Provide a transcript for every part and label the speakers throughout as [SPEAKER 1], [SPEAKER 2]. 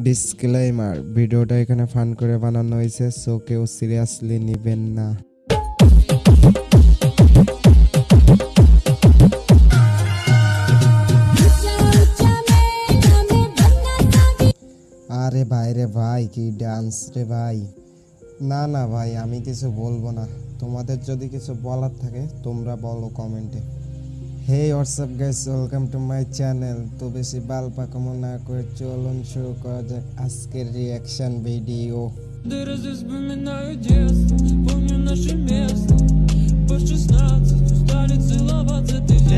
[SPEAKER 1] Disclaimer ভিডিওটা এখানে fun করে বানানো হয়েছে সো কেউ সিরিয়াসলি নেবেন না। আরে ভাই রে ভাই, কি ডান্স রে ভাই। না না ভাই, আমি কিছু বলব না। তোমাদের যদি কিছু বলার থাকে, তোমরা বলো কমেন্টে। Hey what's up guys welcome to my channel তো বেশি বাল পাকামো না করে চলুন শুরু করা যাক আজকের রিয়াকশন ভিডিও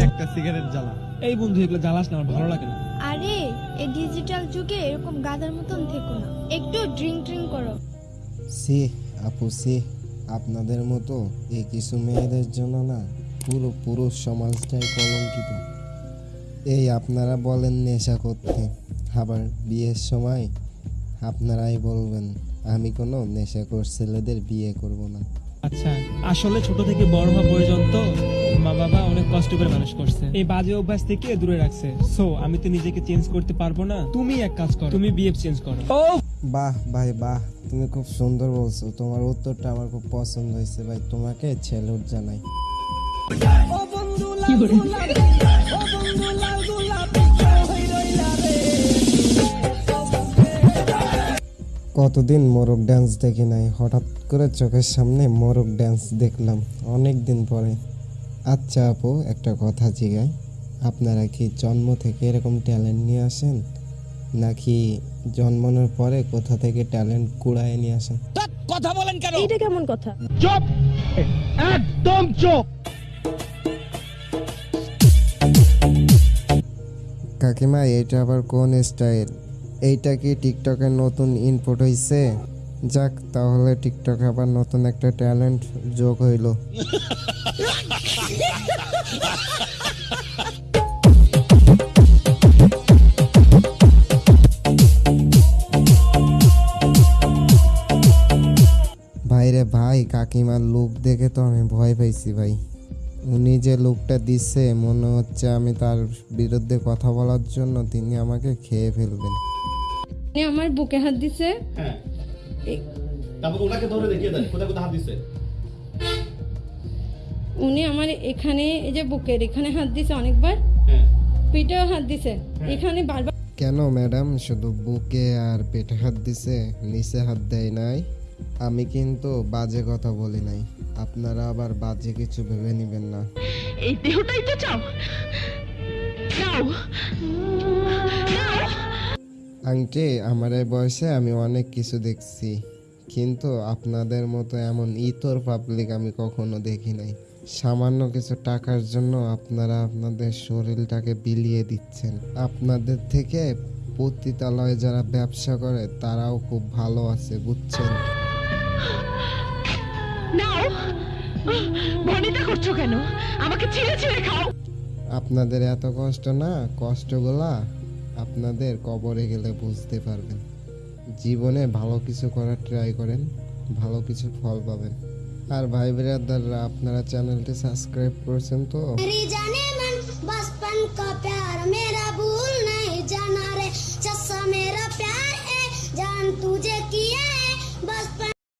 [SPEAKER 2] একটা সিগারেট জ্বালা। এই বন্ধু এগুলো জ্বালাস না আমার ভালো লাগে না।
[SPEAKER 3] আরে এই ডিজিটাল যুগে এরকম গাদার মতন থেকো না। একটু ড্রিঙ্ক ড্রিঙ্ক করো।
[SPEAKER 1] সে আপু সে আপনাদের মতো এই কিছু মেয়েদের জন্য না। পুরো পুরুষ সমাজটাই কলঙ্কিত। এই আপনারা বলেন নেশা করতে। আবার বিয়ের সময় আপনারাই বলবেন আমি কোনো নেশাখোর ছেলেদের বিয়ে করব না।
[SPEAKER 2] আচ্ছা আসলে ছোট থেকে বড় হওয়া পর্যন্ত মা বাবা অনেক কষ্ট করে মানুষ করছে। এই বাজে অভ্যাস থেকে দূরে রাখছে। সো আমি তো নিজেকে চেঞ্জ করতে পারব না। তুমি এক কাজ করো। তুমি বিএফ চেঞ্জ করো।
[SPEAKER 1] বাহ ভাই বাহ। তুমি খুব সুন্দর বলছো। তোমার উত্তরটা আমার খুব পছন্দ হয়েছে ভাই। তোমাকে ছেলুট জানাই। কতদিন মোরগ ড্যান্স দেখি নাই? হঠাৎ করে চোখের সামনে মোরগ ড্যান্স দেখলাম অনেক দিন পরে। আচ্ছা আপু একটা কথা জিগায় আপনারা কি জন্ম থেকে এরকম ট্যালেন্ট নিয়ে আসেন? নাকি জন্মানোর পরে কোথা থেকে ট্যালেন্ট কুড়ায় নিয়ে আসেন?
[SPEAKER 3] এইটা কেমন কথা?
[SPEAKER 1] কাকিমা এটা আবার কোন স্টাইল এইটা কি টিকটকের নতুন ইনপুট হইছে? যাক, তাহলে টিকটকে আবার নতুন একটা ট্যালেন্ট যোগ হইল। ভাইরে ভাই, কাকিমার লুক দেখে তো আমি ভয় পাইছি ভাই। উনি যে লোকটা দিচ্ছে মনে হচ্ছে আমি তার বিরুদ্ধে কথা বলার জন্য তিনি আমাকে খেয়ে ফেলবেন।
[SPEAKER 4] উনি আমার বুকে হাত দিছে।
[SPEAKER 5] হ্যাঁ। তারপর ওনাকে ধরে দেখিয়ে দেন কোথায় কোথায় হাত দিচ্ছে
[SPEAKER 4] উনি আমার এখানে এই যে বুকের এখানে হাত দিছে অনেকবার।
[SPEAKER 5] হ্যাঁ।
[SPEAKER 4] পিঠেও হাত দিছে। এখানে বারবার
[SPEAKER 1] কেন ম্যাডাম? শুধু বুকে আর পেটে হাত দিছে নিচে হাত দেয় নাই। আমি কিন্তু বাজে কথা বলি নাই। আপনারা আবার বাজে কিছু ভেবে নেবেন না।
[SPEAKER 6] এই দেহটাই তো চাও। নাও
[SPEAKER 1] আংটি আমার এই বয়সে আমি অনেক কিছু দেখছি। কিন্তু আপনাদের মতো এমন ইতর পাবলিক আমি কখনো দেখি নাই। সামান্য কিছু টাকার জন্য আপনারা আপনাদের শরীরটাকে বিলিয়ে দিচ্ছেন। আপনাদের থেকে পতিতালয়ে যারা ব্যবসা করে তারাও খুব ভালো আছে বুঝছেন?
[SPEAKER 6] নাও। ভনিতা করছ কেন? আমাকে ছিঁড়ে ছিঁড়ে খাও।
[SPEAKER 1] আপনাদের এত কষ্ট না কষ্টগুলা আপনাদের কবরে গেলে বুঝতে পারবেন। জীবনে ভালো কিছু করার ট্রাই করেন ভালো কিছু ফল পাবেন। আর ভাই ব্রাদাররা আপনারা চ্যানেলটি সাবস্ক্রাইব করেছেন তো?